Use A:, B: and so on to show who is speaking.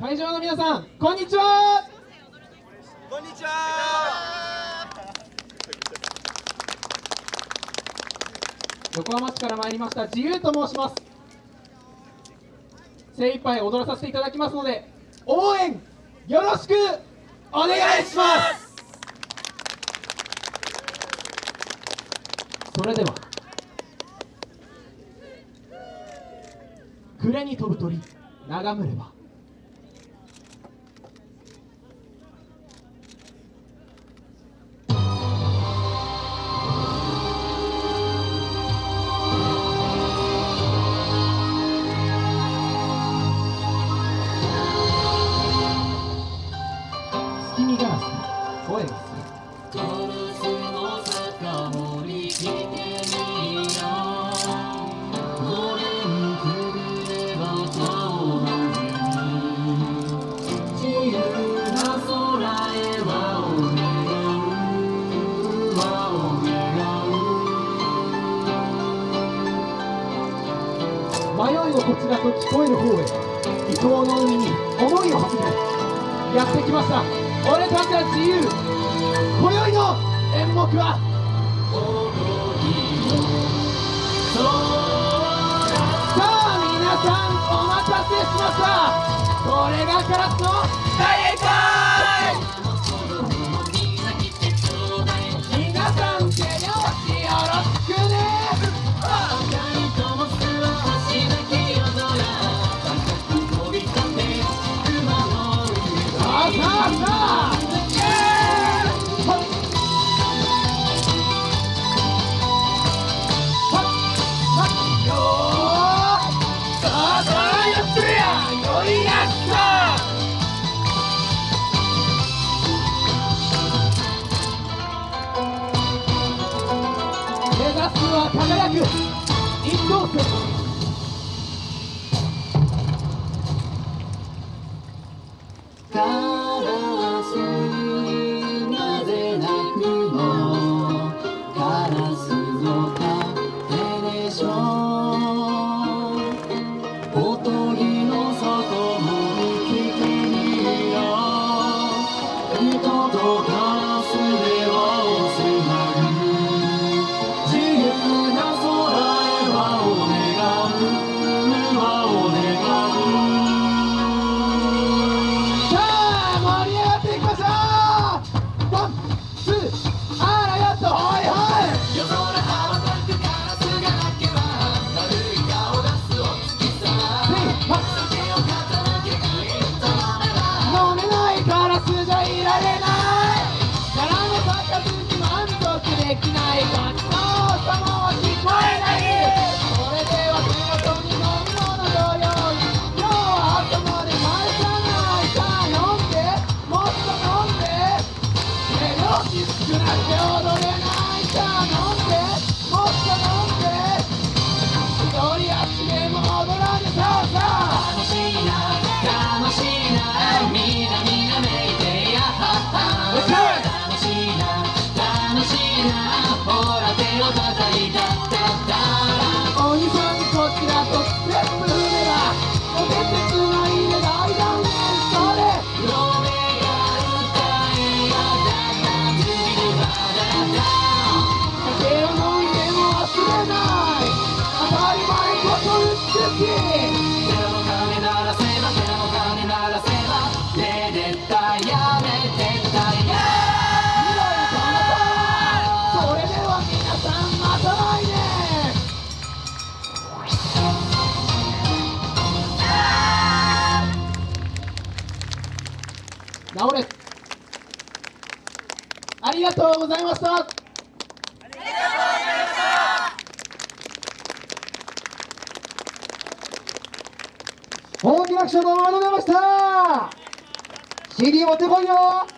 A: 会場の皆さんこんにちは。
B: こんにちは。
A: 横浜市から参りました自由と申します。精一杯踊らさせていただきますので応援よろしくお願いします。それでは暮れに飛ぶ鳥眺めれば
C: 輪を願う
A: 迷いのこちらと聞こえる方へ伊東の海に思いを馳せてやってきました 俺たちは自由。今宵の演目はさあ皆さんお待たせしました。これがカラスの大宴会目指すは輝く一等星
C: カラスなぜ直
A: れ。ありがとうござい
C: ました。
A: ありがとうございました。大きな拍手どうもありがとうございました。CD 持ってこいよ。